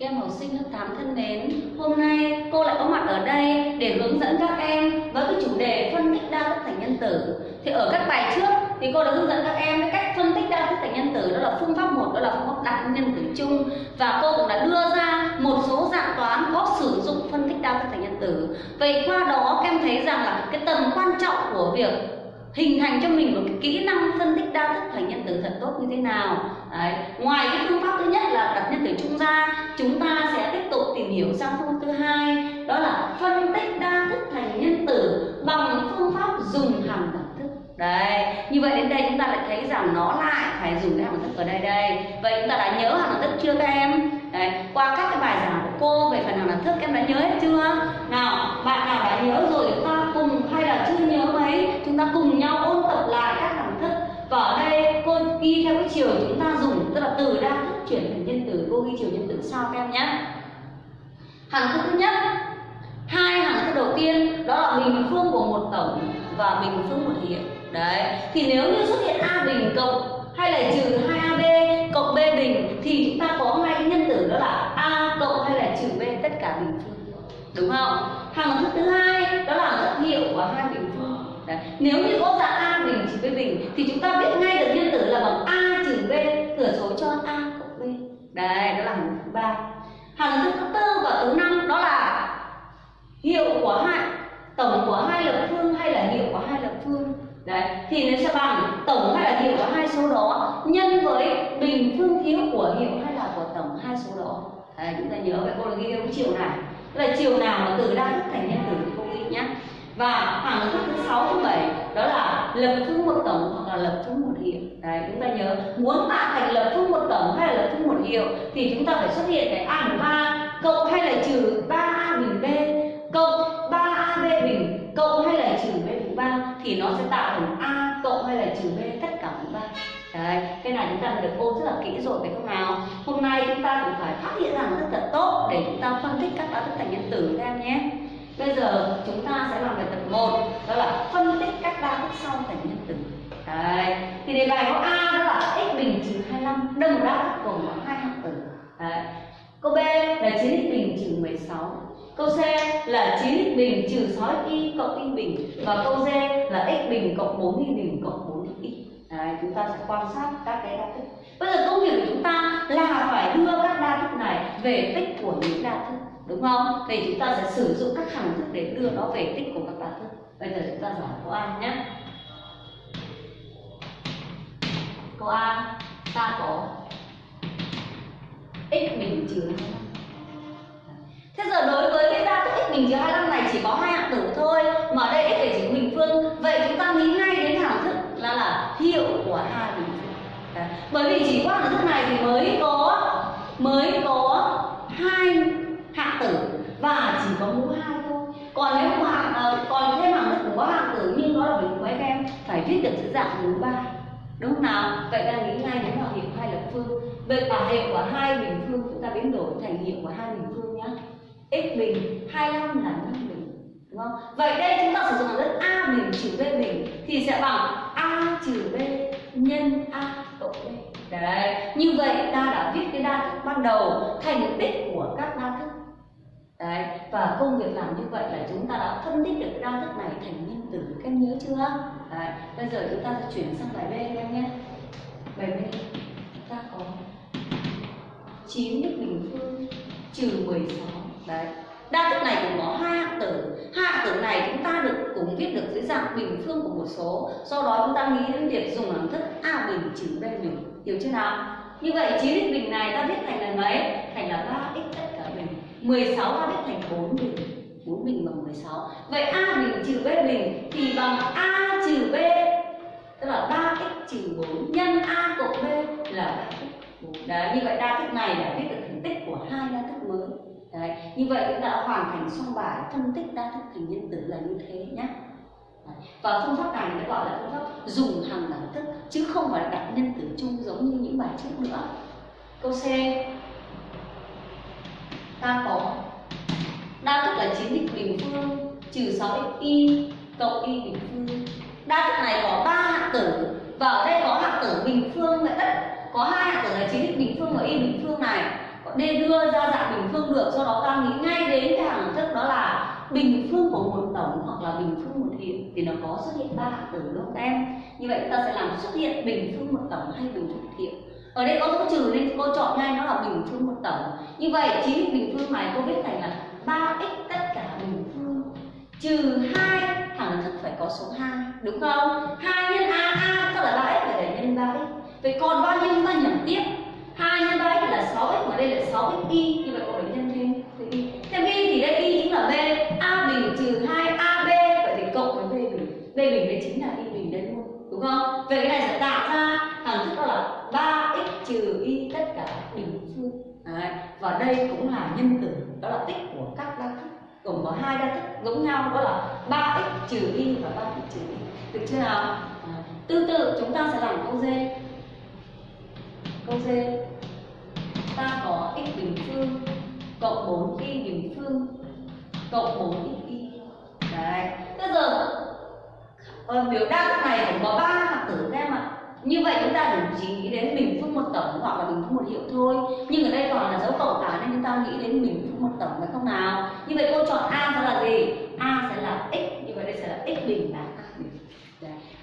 Các em học sinh lớp 8 thân mến, hôm nay cô lại có mặt ở đây để hướng dẫn các em với cái chủ đề phân tích đa thức thành nhân tử. Thì ở các bài trước thì cô đã hướng dẫn các em cái cách phân tích đa thức thành nhân tử đó là phương pháp một đó là phương pháp đặt nhân tử chung và cô cũng đã đưa ra một số dạng toán có sử dụng phân tích đa thức thành nhân tử. Vậy qua đó các em thấy rằng là cái tầm quan trọng của việc hình thành cho mình một cái kỹ năng phân tích đa thức thành nhân tử thật tốt như thế nào Đấy. ngoài cái phương pháp thứ nhất là đặt nhân tử chung ra chúng ta sẽ tiếp tục tìm hiểu sang phương thứ hai, đó là phân tích đa thức thành nhân tử bằng phương pháp dùng hàm đẳng thức. Đấy, như vậy đến đây chúng ta lại thấy rằng nó lại phải dùng cái hàm đẳng thức ở đây đây. Vậy chúng ta đã nhớ hàm đẳng thức chưa các em? Đấy, qua các cái bài giảng của cô về phần hàm đẳng thức, em đã nhớ hết chưa? Nào, bạn nào đã nhớ rồi chúng ta cùng, hay là chưa nhớ mấy, chúng ta cùng nhau ôn tập lại các hàm thức. Và ở đây, cô ghi theo cái chiều chúng ta dùng, tức là từ đa thức chuyển thành nhân tử. Cô ghi chiều nhân tử sau các em nhé hằng thức thứ nhất. Hai hằng thức đầu tiên, đó là bình phương của một tổng và bình phương một hiệu đấy, thì nếu như xuất hiện a bình cộng hay là trừ 2ab cộng b bình, thì chúng ta có ngay nhân tử, đó là a cộng hay là trừ b, tất cả bình phương. Đúng không? Hằng thức thứ hai, đó là thức hiệu của hai bình phương. Đấy. nếu như có dạng a bình trừ b bình thì chúng ta biết ngay được nhân tử là bằng a trừ b thừa số cho a cộng b đấy đó là hàm thức thứ ba hàm thức thứ tư và thứ năm đó là hiệu của hai tổng của hai lập phương hay là hiệu của hai lập phương đấy thì nó sẽ bằng tổng hay là hiệu của hai số đó nhân với bình phương thiếu của hiệu hay là của tổng hai số đó chúng ta nhớ vậy cô ghi theo cái chiều này. Tức là chiều nào mà từ đa thức thành nhân tử thì cô ghi nhé và khoảng thức thứ sáu thứ bảy đó là lập phương một tổng hoặc là lập phương một hiệu. Đấy chúng ta nhớ muốn tạo thành lập phương một tổng hay là lập phương một hiệu thì chúng ta phải xuất hiện cái a bình ba cộng hay là trừ ba a bình b cộng 3ab bình cộng hay là trừ b bình ba thì nó sẽ tạo thành a cộng hay là trừ b tất cả bình ba, Đấy, cái này chúng ta được ôn rất là kỹ rồi phải không nào? Hôm nay chúng ta cũng phải phát hiện ra rằng rất là tốt để chúng ta phân tích các đa thức thành nhân tử các em nhé. Bây giờ chúng ta sẽ làm bài tập 1 đó là phân tích các đa thức sau thành nhân tử. Đấy, thì đề bài có A đó là x bình trừ 25, đây một đa thức gồm có hai hạng tử. Đấy. Câu B là 9x bình trừ 16 Câu C là 9x bình trừ 6y cộng y bình Và câu D là x bình cộng 4y bình cộng 4y Đấy, chúng ta sẽ quan sát các cái đa thức Bây giờ công việc của chúng ta là phải đưa các về tích của những đa thức, Đúng không? Thì chúng ta sẽ sử dụng các hằng thức để đưa nó về tích của các đa thức. Bây giờ chúng ta giải câu A nhé. Câu A ta có x bình trừ 25 Thế giờ đối với cái đa thức x bình trừ 25 này chỉ có hai hạng tử thôi, Mà ở đây x phải chỉ bình phương. Vậy chúng ta nghĩ ngay đến hàm thức là là hiệu của hai bình phương. Đấy. Bởi vì chỉ qua hàm thức này thì mới có mới có hai hạng tử và chỉ có mũ hai thôi. Còn nếu mà uh, còn thêm hàng thức cũng có hàng tử nhưng nó là mình của các em phải viết được chữ dạng mũ ba. Đúng không nào? Vậy ta nghĩ ngay đến là hiệu hai lập phương. Vậy cả hiệu của hai bình phương chúng ta biến đổi thành hiệu của hai bình phương nhé x bình 25 là 5 bình đúng không? Vậy đây chúng ta sử dụng hàm đất a bình trừ b bình thì sẽ bằng a trừ b nhân a cộng b. Đấy như vậy ta đã viết cái đa thức ban đầu thành tích của các đa thức đấy và công việc làm như vậy là chúng ta đã phân tích được cái đa thức này thành nhân tử các em nhớ chưa đấy bây giờ chúng ta sẽ chuyển sang bài b các em nhé bài b ta có 9 đức bình phương trừ 16 đấy đa thức này cũng có hai hạng tử hai hạng tử này chúng ta được cũng viết được dưới dạng bình phương của một số sau đó chúng ta nghĩ đến việc dùng hàm thức a bình trừ b bình hiểu chưa nào như vậy 9 đức bình này ta viết thành là mấy thành là 3 x tất cả bình 16 ta viết thành 4 bình 4 bình bằng 16 vậy a bình trừ b bình thì bằng a trừ b, tức là 3x trừ 4 nhân a cộng b là 3x 4 đấy, như vậy đa thức này đã viết được thành tích của hai đa thức mới. Đấy, như vậy chúng ta đã hoàn thành xong bài phân tích đa thức thành nhân tử là như thế nhé và phương pháp này nó gọi là phương pháp dùng hàng đẳng thức, chứ không phải là đặt nhân tử chung giống như những bài trước nữa. Câu C ta có đa thức là 9x bình phương, trừ 6xy cộng y bình phương. Đa thức này có ba hạng tử, và ở đây có hạng tử bình phương vậy tất có hai hạng tử là 9x bình phương và y bình phương này. D đưa ra dạng bình phương được, do đó ta nghĩ ngay đến cái hạng thức đó là bình phương của một tổng hoặc là bình phương một hiệu thì nó có xuất hiện ba hạng tử đúng không em? Như vậy ta sẽ làm xuất hiện bình phương một tổng hay bình phương một hiệu ở đây có dấu trừ nên cô chọn ngay, nó là bình phương một tổng như vậy, chính bình phương này cô viết thành là 3x tất cả bình phương. Trừ hai, thẳng thức phải có số 2 đúng không? 2 nhân a a tức là 3x phải để nhân 3x vậy còn bao nhiêu ta nhẩm tiếp? 2 nhân 3x là 6x mà đây là 6x y như vậy cô phải nhân thêm thêm y thêm y thì đây y chính là b a bình trừ 2 ab vậy thì cộng với b bình b bình đây chính là y bình đây luôn đúng không vậy cái này sẽ tạo ra thằng thức đó là 3x trừ y tất cả bình phương Đấy. và đây cũng là nhân tử đó là tích của các đa thức. Gồm có hai đa thức giống nhau đó là 3x trừ y và 3x trừ y. Được chưa nào? À, tương tự chúng ta sẽ làm câu d. Câu d. Ta có x bình phương cộng 4 y bình phương cộng 4 x y. Đấy. Bây giờ ở biểu đa thức này cũng có ba hạt tử các em ạ như vậy chúng ta chỉ nghĩ đến bình phương một tổng hoặc là bình phương một hiệu thôi. Nhưng ở đây còn là dấu cộng cả nên chúng ta nghĩ đến bình phương một tổng phải không nào. Như vậy cô chọn a sẽ là gì? A sẽ là x, như vậy đây sẽ là x bình là a bình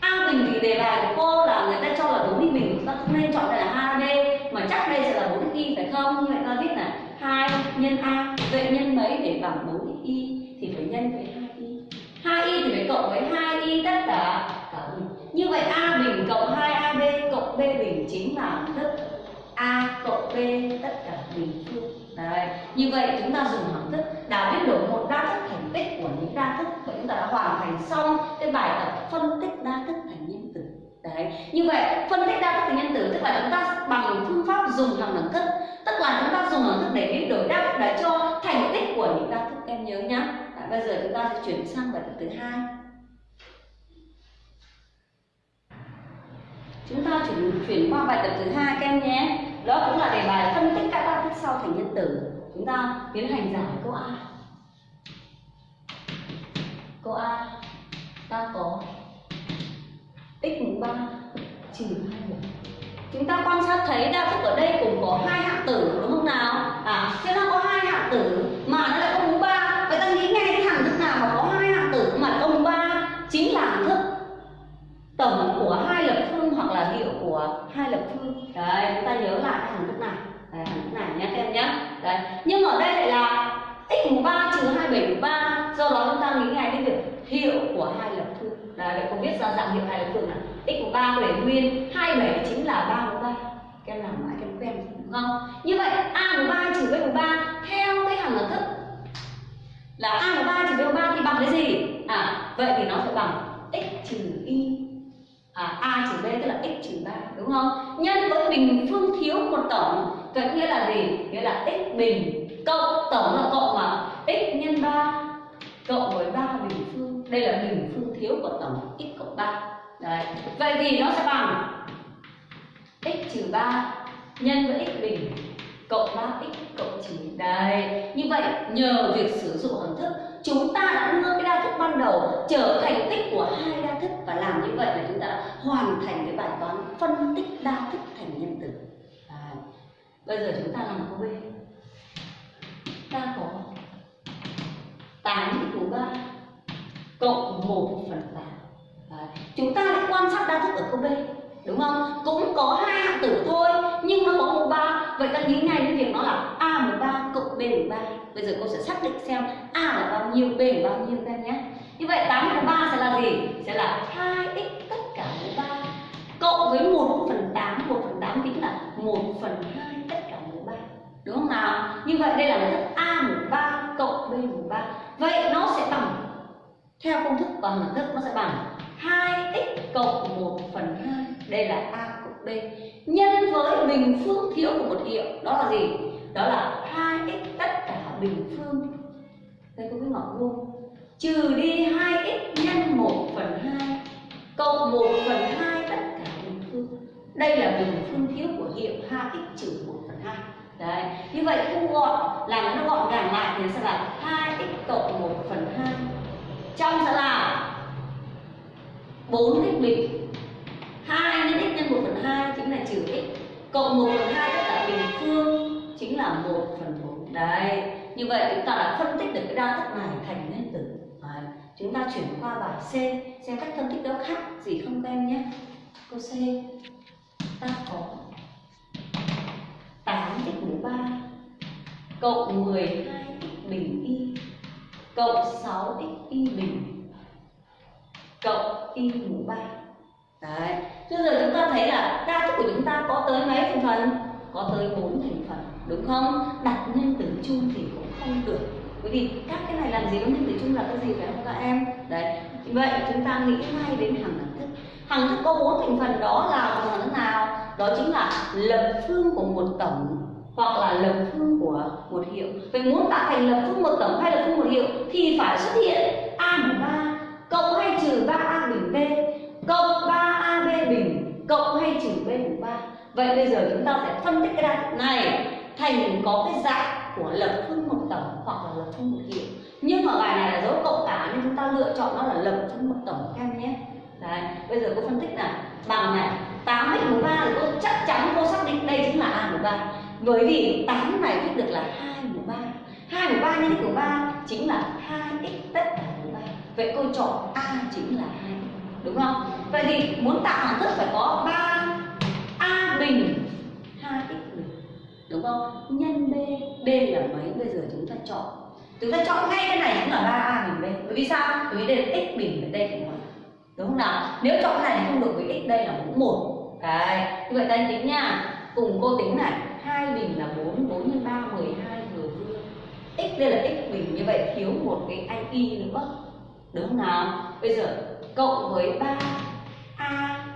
a bình thì đề bài của cô là người ta cho là đúng x bình chúng ta không nên chọn đây là hai d mà chắc đây sẽ là bốn x y phải không như vậy ta viết là hai nhân a vậy nhân mấy để bằng bốn x y thì phải nhân với hai y hai y thì phải cộng với hai y tất cả cả bình như vậy a bình cộng 2ab cộng b bình chính là thức a cộng b tất cả bình phương. Đấy như vậy chúng ta dùng hằng thức đã biến đổi một đa thức thành tích của những đa thức và chúng ta đã hoàn thành xong cái bài tập phân tích đa thức thành nhân tử đấy như vậy phân tích đa thức thành nhân tử tức là chúng ta bằng phương pháp dùng hằng đẳng thức. Tức là chúng ta dùng hằng thức để biến đổi đa thức để cho thành tích của những đa thức em nhớ nhá. Đấy, bây giờ chúng ta sẽ chuyển sang bài tập thứ hai. Chúng ta chuyển chuyển qua bài tập thứ hai các em nhé đó cũng là đề bài phân tích các đa thức sau thành nhân tử. Chúng ta tiến hành giải câu a. Câu a, ta có x mũ ba trừ hai một chúng ta quan sát thấy đa thức ở đây cũng có hai hạng tử, đúng không nào? À khi nó có hai hạng tử mà nó lại có mũ ba. Vậy ta nghĩ ngay cái hạng thức nào mà có hai hạng tử mà có mũ ba? Chính là thức tổng của hai lập phương hoặc là hiệu của hai lập phương. Đấy chúng ta nhớ lại cái hằng thức này đấy, hằng thức này nhé các em nhé đấy nhưng ở đây lại là x mũ ba trừ hai bảy mũ ba do đó chúng ta nghĩ ngay đến việc hiệu của hai lập phương đấy vậy không biết ra dạng hiệu hai là thường là x của ba để nguyên hai bảy chính là ba mũ ba. Các em làm mãi các em quen đúng không như vậy a mũ ba trừ b mũ ba theo cái hằng thức là a mũ ba trừ b mũ ba thì bằng cái gì? À vậy thì nó sẽ bằng x trừ y. À, a trừ b tức là x trừ 3 đúng không? Nhân với bình phương thiếu một tổng vậy nghĩa là gì? Nghĩa là x bình cộng tổng là cộng mà x nhân 3 cộng với 3 bình phương. Đây là bình phương thiếu của tổng x cộng 3 đấy. Vậy thì nó sẽ bằng x trừ 3 nhân với x bình cộng 3x cộng 9 đây như vậy, nhờ việc sử dụng hằng thức, chúng ta đã đưa cái đa thức ban đầu trở thành tích của hai đa thức. Và làm như vậy là chúng ta đã hoàn thành cái bài toán phân tích đa thức thành nhân tử Đấy. bây giờ chúng ta làm câu b. Ta có 8 của 3 cộng 1 phần 8 Đấy. chúng ta lại quan sát đa thức ở câu b đúng không? Cũng có hai hạng tử thôi, nhưng nó có mũ ba. Vậy ta nghĩ ngay đến việc nó là a mũ ba cộng b mũ ba. Bây giờ cô sẽ xác định xem a là bao nhiêu, b là bao nhiêu các em nhé. Như vậy 8 mũ ba sẽ là gì? Sẽ là 2x tất cả mũ ba. Cộng với 1 phần 8 1 phần 8 tính là 1 phần 2 tất cả mũ ba. Đúng không nào? Như vậy đây là một thức a mũ ba cộng b mũ ba vậy nó sẽ bằng theo công thức bằng hình thức, nó sẽ bằng 2x cộng 1 phần 2 đây là a cộng b. Nhân với bình phương thiếu của một hiệu, đó là gì? Đó là 2x tất cả bình phương. Đây có cái ngọn vuông. Trừ đi 2x nhân 1 phần 2 cộng 1 phần 2 tất cả bình phương. Đây là bình phương thiếu của hiệu 2x trừ 1 phần 2 đấy, như vậy thu gọn, làm nó gọn gàng lại thì sẽ là 2x cộng 1 phần 2 trong sẽ là 4x bình 2 nhân x nhân 1 phần 2 chính là trừ x cộng 1 phần 2 tất cả bình phương chính là 1 phần 4 đấy, như vậy chúng ta đã phân tích được cái đa thức này thành nguyên tử. Đấy. chúng ta chuyển qua bài C, xem cách phân tích đó khác gì không các em nhé. Câu C. Ta có 8x mũ 3 cộng 12x bình y cộng 6x y bình cộng y mũ 3 Đấy, bây giờ chúng ta thấy là đa thức của chúng ta có tới mấy thành phần? Có tới 4 thành phần, đúng không? Đặt nhân tử chung thì cũng không được Bởi vì các cái này làm gì có nhân tử chung là cái gì phải không các em? Đấy, vậy chúng ta nghĩ ngay đến hằng thức Hằng thức có bốn thành phần đó là hằng thức nào? Đó chính là lập phương của một tổng hoặc là lập phương của một hiệu Vậy muốn tạo thành lập phương một tổng hiệu thì phải xuất hiện A mũ 3 cộng hay trừ 3A bình B cộng 3AB bình cộng hay trừ B mũ 3 Vậy bây giờ chúng ta sẽ phân tích cái đa này thành có cái dạng của lập phương một tổng hoặc là lập phương một hiệu. Nhưng mà bài này là dấu cộng cả nên chúng ta lựa chọn nó là lập phương một tổng các em nhé. Đấy, bây giờ cô phân tích nào? Bằng này 8 x mũ 3 thì cô chắc chắn cô xác định đây chính là A mũ 3 bởi vì 8 này viết được là 2 mũ 3 2 của 3 nhân x mũ 3 chính là 2x tất cả mũ 3 Vậy cô chọn A chính là 2 Đúng không? Vậy thì muốn tạo hằng thức phải có 3 A bình 2x bình Đúng không? Nhân B B là mấy? Bây giờ chúng ta chọn Chúng ta chọn ngay cái này cũng là 3A bình B Bởi vì sao? Bởi vì đây là x bình và đây là 1 Đúng không nào? Nếu chọn cái này thì không được với x đây là mũ 1 Đấy, như vậy ta tính nha Cùng cô tính này 2 bình là 4, 4 x 3, 12 vừa vừa X đây là x bình, như vậy thiếu một cái anh y nữa. Đúng không nào? Bây giờ cộng với 3 A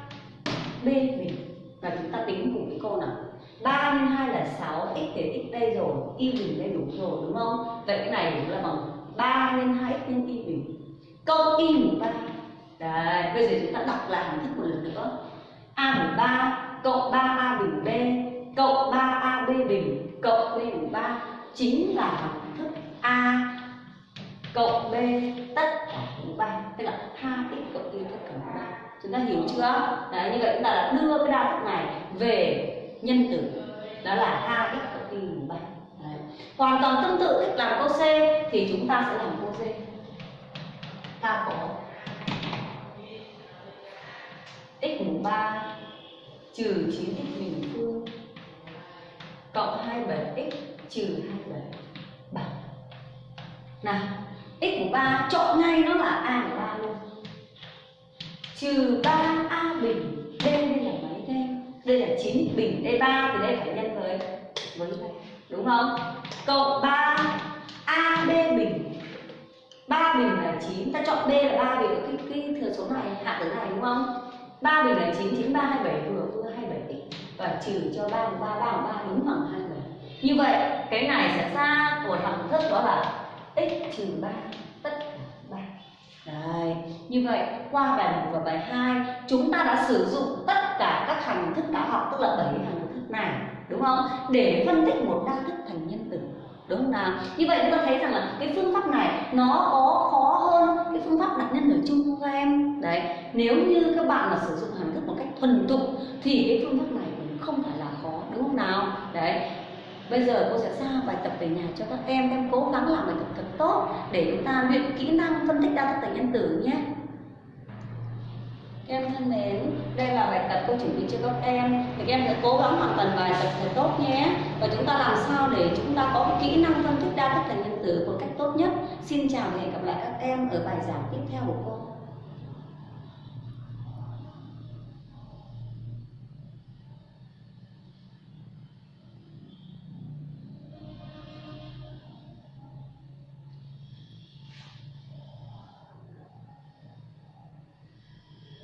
B bình Và chúng ta tính cùng với cô nào? 3 nhân 2 là 6, x thì x đây rồi, y bình đây đủ rồi đúng không? Vậy cái này cũng là bằng 3 nhân 2x nhân y bình Cộng y mũ 3 Đấy, bây giờ chúng ta đọc lại hình thức một lần nữa. A mũ 3 cộng 3A bình B cộng 3AB bình cộng B mũ 3 chính là hằng A cộng B tất cả mũ ba tức là hai x cộng y tất cả mũ ba. Chúng ta hiểu chưa? Đấy, như vậy chúng ta đã đưa cái đa thức này về nhân tử. Đó là hai x cộng y mũ ba. Hoàn toàn tương tự cách làm câu C thì chúng ta sẽ làm câu D ta có x mũ 3 trừ 9x bình phương cộng 27x trừ 27 nào x của 3 chọn ngay nó là a của 3 luôn. Trừ 3a bình d đây là mấy thêm đây là 9 bình d 3 thì đây phải nhân với với này đúng không? Cộng 3 ab bình. 3 bình là 9 ta chọn b là 3 vì cái, cái thừa số này hạ tử này đúng không? 3 bình là 9, 9, 3, 27 vừa vừa 27 x và trừ cho 3 3, 3 3 đúng bằng 27 Như vậy cái này sẽ ra của thằng thức đó là x trừ 3 tất cả 3 Đấy, như vậy qua bài 1 và bài 2 chúng ta đã sử dụng tất cả các hành thức đã học tức là 7 hành thức này đúng không? Để phân tích một đa thức thành nhân tử đúng không nào? Như vậy chúng ta thấy rằng là cái phương pháp này nó có khó hơn cái phương pháp đặt nhân tử chung không các em? Đấy nếu như các bạn mà sử dụng hành thức một cách thuần thục thì cái phương pháp này cũng không phải là khó đúng không nào? Đấy bây giờ cô sẽ giao bài tập về nhà cho các em. Em cố gắng làm bài tập thật tốt để chúng ta luyện kỹ năng phân tích đa thức tính nhân tử nhé. Các em thân mến, đây là bài tập cô chuẩn bị cho các em. Thì các em sẽ cố gắng hoàn thành bài tập thật tốt nhé. Và chúng ta làm sao để chúng ta có cái kỹ năng phân tích đa thức tính nhân tử một cách tốt nhất. Xin chào và hẹn gặp lại các em ở bài giảng tiếp theo của cô.